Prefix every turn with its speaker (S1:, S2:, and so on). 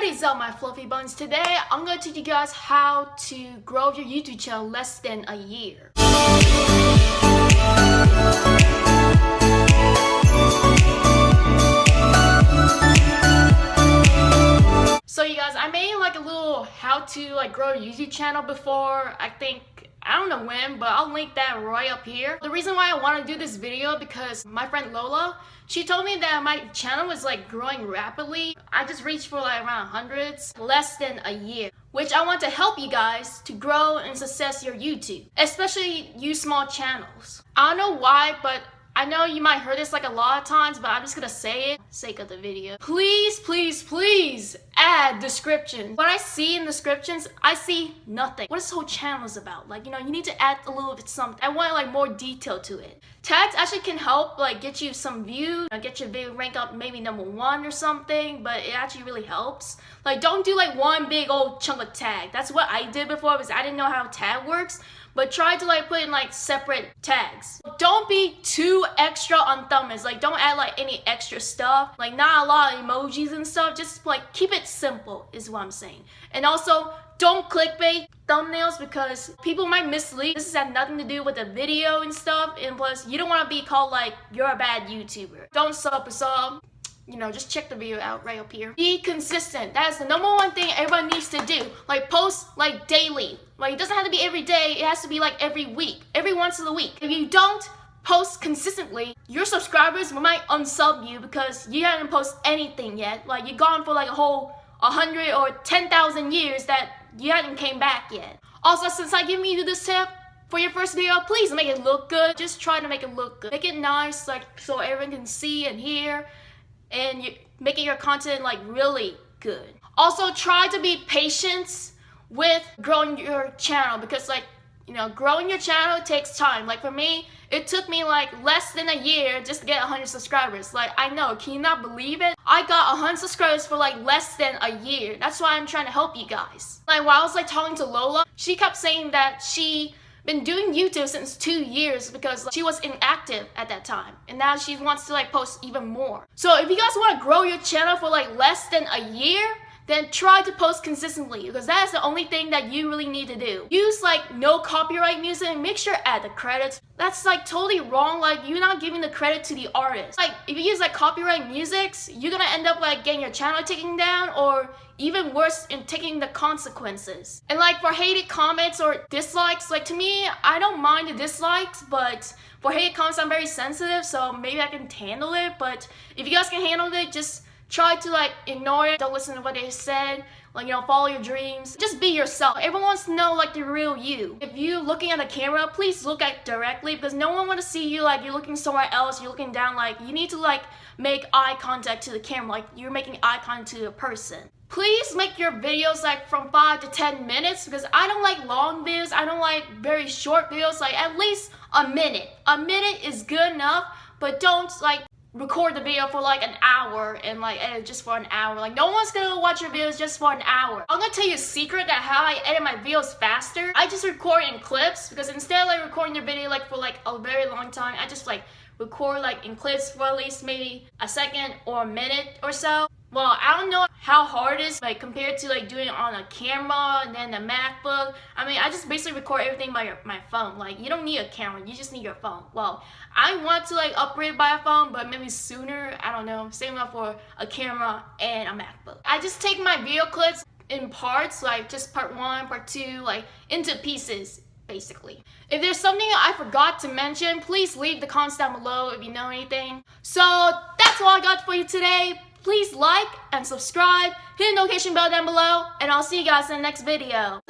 S1: What is up my fluffy buns? Today I'm to teach you guys how to grow your YouTube channel less than a year. So you guys, I made like a little how to like grow a YouTube channel before. I think I don't know when, but I'll link that right up here. The reason why I want to do this video because my friend Lola, she told me that my channel was like growing rapidly. I just reached for like around hundreds, less than a year. Which I want to help you guys to grow and success your YouTube, especially you small channels. I don't know why, but I know you might hear this like a lot of times, but I'm just gonna say it sake of the video. Please, please, please add descriptions. What I see in descriptions, I see nothing. What this whole channel is about. Like, you know, you need to add a little bit something. I want like more detail to it. Tags actually can help like get you some views, get your video rank up maybe number one or something, but it actually really helps. Like, don't do like one big old chunk of tag. That's what I did before because I didn't know how tag works but try to like put in like separate tags. Don't be too extra on thumbnails. Like don't add like any extra stuff. Like not a lot of emojis and stuff. Just like keep it simple is what I'm saying. And also don't clickbait thumbnails because people might mislead. This has nothing to do with the video and stuff. And plus you don't want to be called like you're a bad YouTuber. Don't sub a sub you know, just check the video out right up here. Be consistent. That is the number one thing everyone needs to do. Like post like daily. Like it doesn't have to be every day. It has to be like every week, every once in a week. If you don't post consistently, your subscribers might unsub you because you haven't posted anything yet. Like you're gone for like a whole 100 or 10,000 years that you haven't came back yet. Also, since I give you this tip, for your first video, please make it look good. Just try to make it look good. Make it nice, like so everyone can see and hear and making your content like really good. Also try to be patient with growing your channel because like you know growing your channel takes time. Like for me it took me like less than a year just to get 100 subscribers. Like I know can you not believe it? I got 100 subscribers for like less than a year. That's why I'm trying to help you guys. Like while I was like talking to Lola she kept saying that she been doing YouTube since two years because she was inactive at that time. And now she wants to like post even more. So if you guys want to grow your channel for like less than a year, then try to post consistently because that is the only thing that you really need to do. Use like no copyright music make sure add the credits. That's like totally wrong. Like you're not giving the credit to the artist. Like if you use like copyright musics, you're gonna end up like getting your channel taken down or even worse in taking the consequences. And like for hated comments or dislikes, like to me, I don't mind the dislikes, but for hated comments, I'm very sensitive, so maybe I can handle it. But if you guys can handle it, just try to like ignore it don't listen to what they said like you know follow your dreams. Just be yourself. Everyone wants to know like the real you. If you looking at the camera please look at directly because no one want to see you like you're looking somewhere else you're looking down like you need to like make eye contact to the camera like you're making eye contact to a person. Please make your videos like from 5 to 10 minutes because I don't like long videos I don't like very short videos like at least a minute. A minute is good enough but don't like record the video for like an hour and like edit just for an hour. Like no one's gonna watch your videos just for an hour. I'm gonna tell you a secret that how I edit my videos faster. I just record in clips because instead of like recording your video like for like a very long time, I just like record like in clips for at least maybe a second or a minute or so. Well, I don't know how hard it is like compared to like doing it on a camera and then a MacBook. I mean, I just basically record everything by your, my phone. Like, you don't need a camera, you just need your phone. Well, I want to like upgrade by a phone, but maybe sooner, I don't know. Same up for a camera and a MacBook. I just take my video clips in parts, like just part one, part two, like into pieces basically. If there's something I forgot to mention, please leave the comments down below if you know anything. So that's all I got for you today. Please like and subscribe, hit the notification bell down below, and I'll see you guys in the next video.